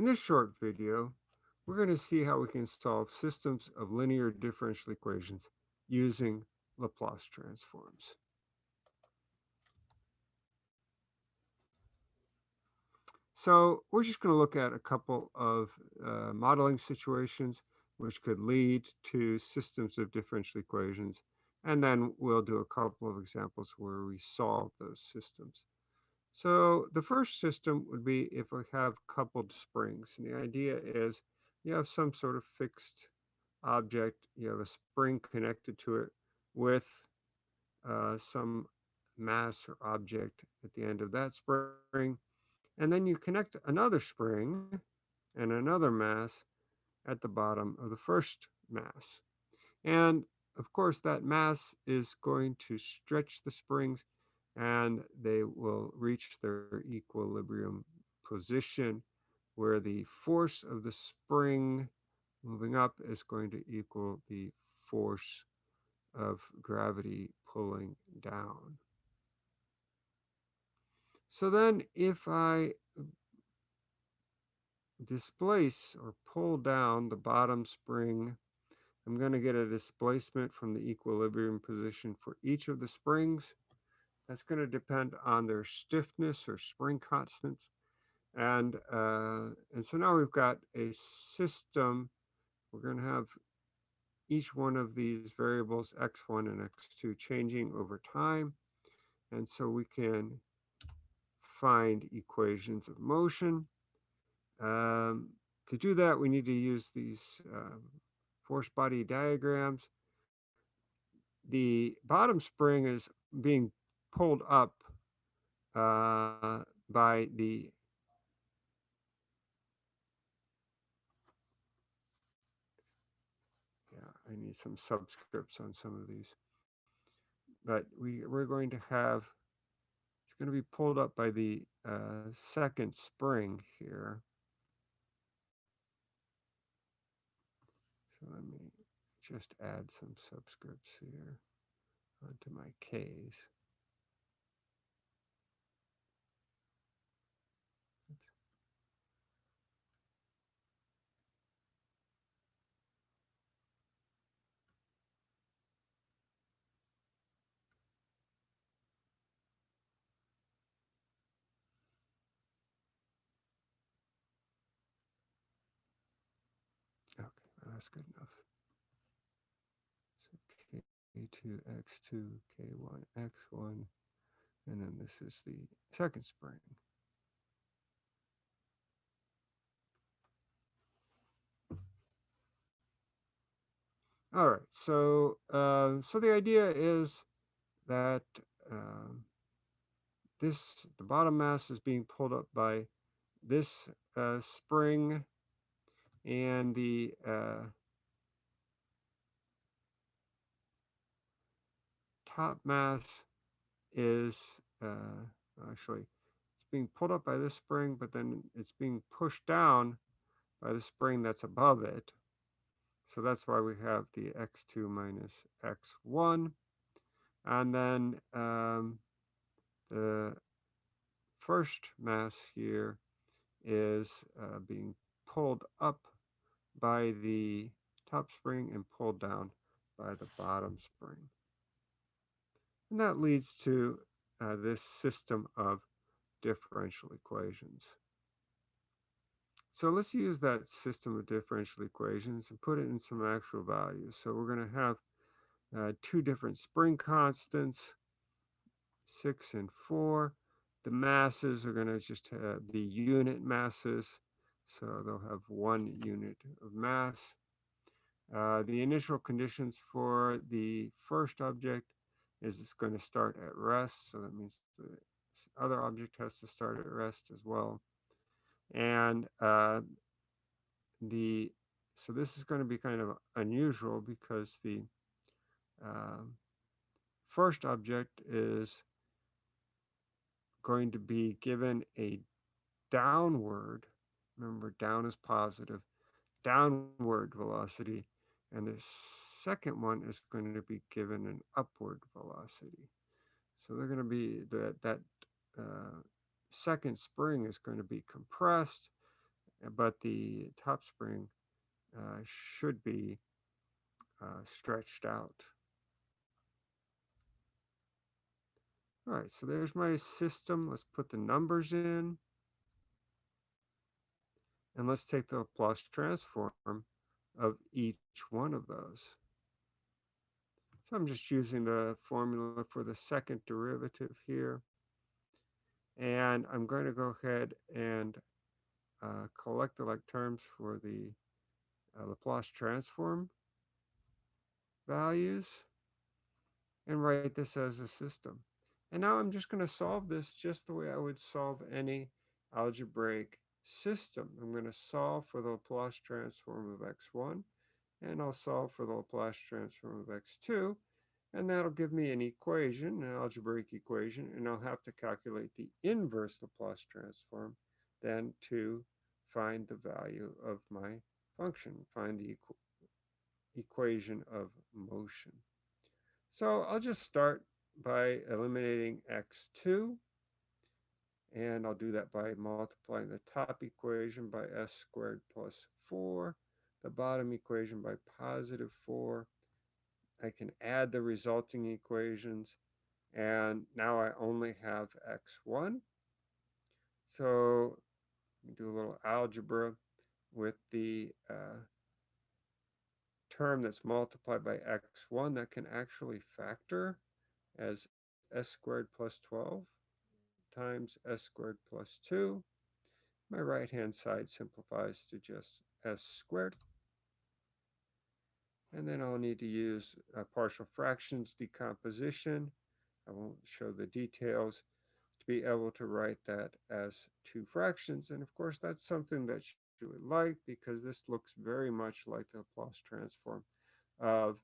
In this short video, we're going to see how we can solve systems of linear differential equations using Laplace transforms. So we're just going to look at a couple of uh, modeling situations which could lead to systems of differential equations. And then we'll do a couple of examples where we solve those systems. So the first system would be if we have coupled springs. And the idea is you have some sort of fixed object, you have a spring connected to it with uh, some mass or object at the end of that spring. And then you connect another spring and another mass at the bottom of the first mass. And of course, that mass is going to stretch the springs and they will reach their equilibrium position where the force of the spring moving up is going to equal the force of gravity pulling down. So then if I displace or pull down the bottom spring, I'm going to get a displacement from the equilibrium position for each of the springs. That's going to depend on their stiffness or spring constants. And, uh, and so now we've got a system. We're going to have each one of these variables, x1 and x2, changing over time. And so we can find equations of motion. Um, to do that, we need to use these uh, force body diagrams. The bottom spring is being pulled up uh, by the yeah, I need some subscripts on some of these. But we, we're going to have it's going to be pulled up by the uh, second spring here. So let me just add some subscripts here onto my K's. That's good enough. So K2, X2, K1, X1, and then this is the second spring. All right, so uh, so the idea is that um, this the bottom mass is being pulled up by this uh, spring and the uh, top mass is uh, actually it's being pulled up by this spring, but then it's being pushed down by the spring that's above it. So that's why we have the x2 minus x1. And then um, the first mass here is uh, being pulled up by the top spring and pulled down by the bottom spring. And that leads to uh, this system of differential equations. So let's use that system of differential equations and put it in some actual values. So we're going to have uh, two different spring constants, 6 and 4. The masses are going to just be unit masses. So they'll have one unit of mass. Uh, the initial conditions for the first object is it's going to start at rest. So that means the other object has to start at rest as well. And uh, the so this is going to be kind of unusual because the uh, first object is going to be given a downward Remember, down is positive, downward velocity. And the second one is going to be given an upward velocity. So they're going to be that that uh, second spring is going to be compressed, but the top spring uh, should be uh, stretched out. All right, so there's my system. Let's put the numbers in. And let's take the Laplace transform of each one of those. So I'm just using the formula for the second derivative here. And I'm going to go ahead and uh, collect the like terms for the uh, Laplace transform values and write this as a system. And now I'm just going to solve this just the way I would solve any algebraic system. I'm going to solve for the Laplace transform of x1, and I'll solve for the Laplace transform of x2, and that'll give me an equation, an algebraic equation, and I'll have to calculate the inverse Laplace transform then to find the value of my function, find the equ equation of motion. So I'll just start by eliminating x2 and I'll do that by multiplying the top equation by s squared plus 4, the bottom equation by positive 4. I can add the resulting equations, and now I only have x1. So do a little algebra with the uh, term that's multiplied by x1 that can actually factor as s squared plus 12 times s squared plus 2. My right-hand side simplifies to just s squared. And then I'll need to use a partial fractions decomposition. I won't show the details to be able to write that as two fractions. And of course, that's something that you would like because this looks very much like the Laplace transform of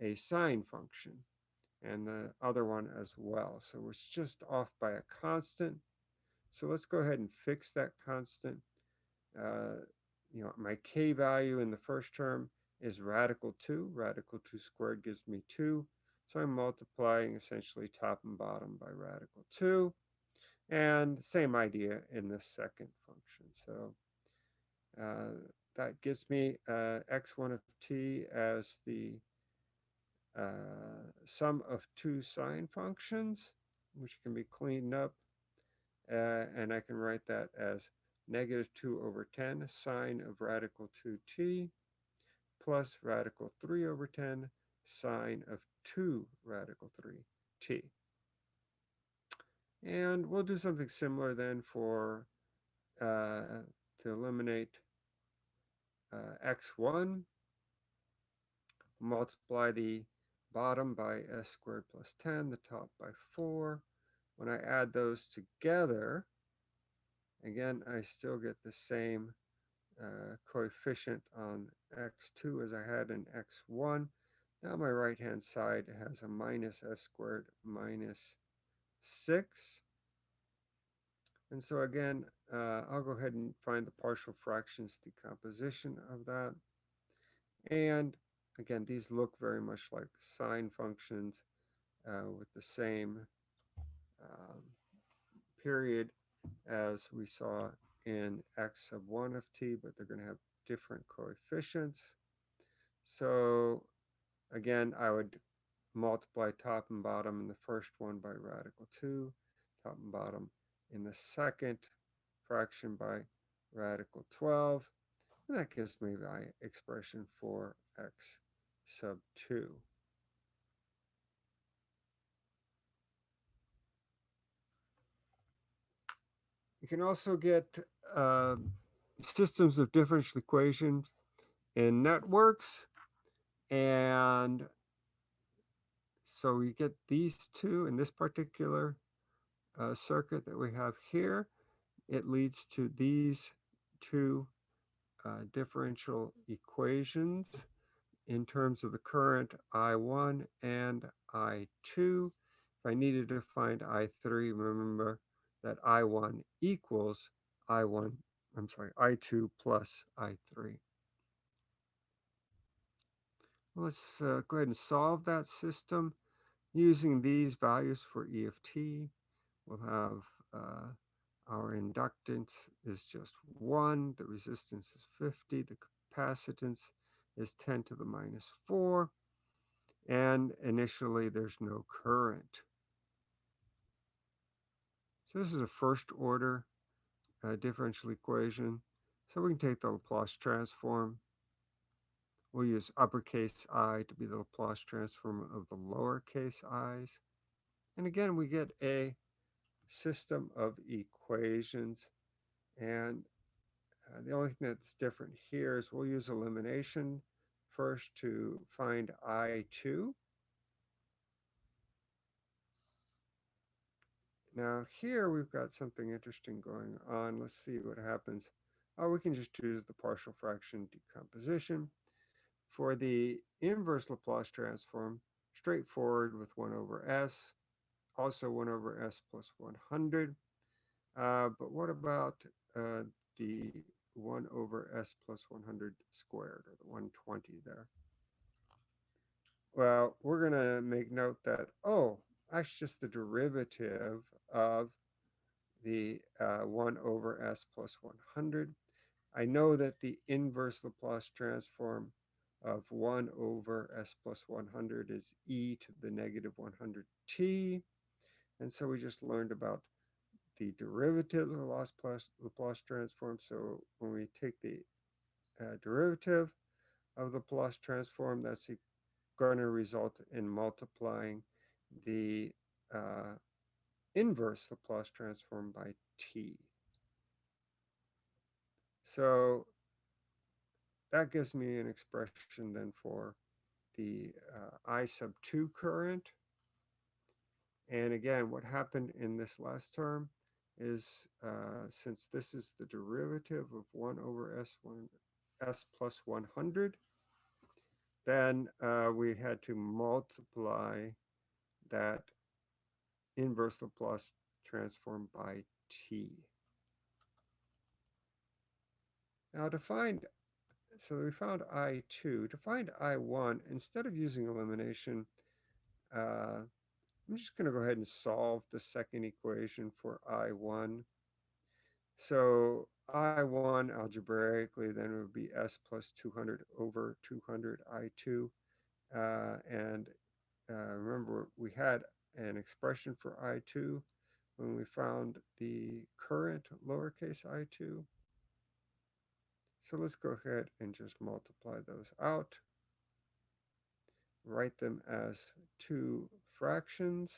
a sine function and the other one as well. So it's just off by a constant. So let's go ahead and fix that constant. Uh, you know, my k value in the first term is radical 2. Radical 2 squared gives me 2. So I'm multiplying essentially top and bottom by radical 2. And same idea in the second function. So uh, that gives me uh, x1 of t as the uh, sum of two sine functions, which can be cleaned up. Uh, and I can write that as negative 2 over 10 sine of radical 2t plus radical 3 over 10 sine of 2 radical 3t. And we'll do something similar then for uh, to eliminate uh, x1, multiply the bottom by s squared plus 10, the top by 4. When I add those together, again, I still get the same uh, coefficient on x2 as I had in x1. Now my right-hand side has a minus s squared minus 6. And so again, uh, I'll go ahead and find the partial fractions decomposition of that. And Again, these look very much like sine functions uh, with the same um, period as we saw in x of 1 of t, but they're going to have different coefficients. So again, I would multiply top and bottom in the first one by radical 2, top and bottom in the second fraction by radical 12, and that gives me my expression for x sub 2. You can also get uh, systems of differential equations in networks. And so we get these two in this particular uh, circuit that we have here. It leads to these two uh, differential equations in terms of the current I1 and I2. If I needed to find I3, remember that I1 equals I1, I'm sorry, I2 plus I3. Let's uh, go ahead and solve that system using these values for E of t. We'll have uh, Our inductance is just 1. The resistance is 50. The capacitance is 10 to the minus 4. And initially, there's no current. So this is a first order uh, differential equation. So we can take the Laplace transform. We'll use uppercase i to be the Laplace transform of the lowercase i's. And again, we get a system of equations. And uh, the only thing that's different here is we'll use elimination first to find I2. Now here we've got something interesting going on. Let's see what happens. Oh, we can just choose the partial fraction decomposition. For the inverse Laplace transform, straightforward with 1 over s, also 1 over s plus 100. Uh, but what about uh, the 1 over s plus 100 squared, or the 120 there? Well, we're going to make note that, oh, that's just the derivative of the uh, 1 over s plus 100. I know that the inverse Laplace transform of 1 over s plus 100 is e to the negative 100t. And so we just learned about the derivative of the Laplace, Laplace transform. So when we take the uh, derivative of the Laplace transform, that's going to result in multiplying the uh, inverse Laplace transform by t. So that gives me an expression then for the uh, I sub 2 current. And again, what happened in this last term is uh, since this is the derivative of 1 over S1, S plus 100, then uh, we had to multiply that inverse Laplace transform by t. Now to find, so we found I2. To find I1, instead of using elimination, uh, I'm just going to go ahead and solve the second equation for I1. So I1 algebraically then would be S plus 200 over 200 I2. Uh, and uh, remember, we had an expression for I2 when we found the current lowercase i2. So let's go ahead and just multiply those out. Write them as two fractions.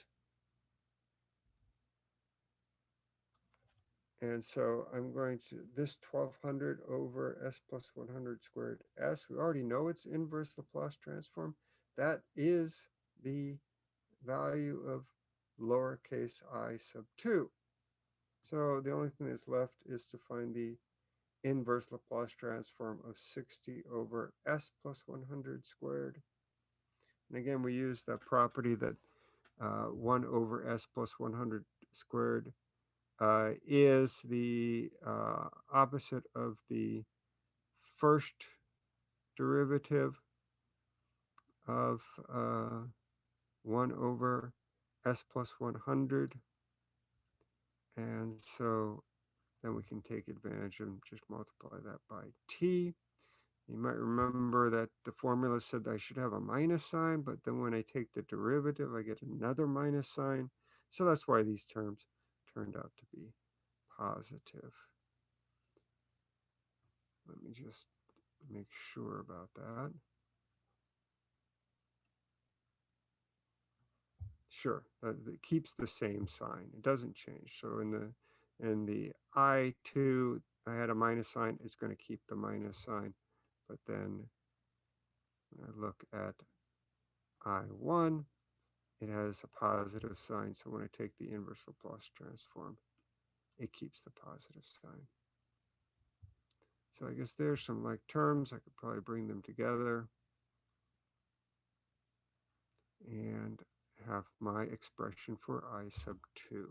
And so I'm going to, this 1200 over s plus 100 squared s, we already know it's inverse Laplace transform. That is the value of lowercase i sub 2. So the only thing that's left is to find the inverse Laplace transform of 60 over s plus 100 squared. And again, we use the property that uh, 1 over s plus 100 squared uh, is the uh, opposite of the first derivative of uh, 1 over s plus 100. And so then we can take advantage and just multiply that by t. You might remember that the formula said I should have a minus sign, but then when I take the derivative, I get another minus sign. So that's why these terms turned out to be positive. Let me just make sure about that. Sure, it keeps the same sign. It doesn't change. So in the in the I2, I had a minus sign. It's going to keep the minus sign. But then when I look at I1, it has a positive sign. So when I take the inverse Laplace transform, it keeps the positive sign. So I guess there's some like terms. I could probably bring them together. And have my expression for I sub 2.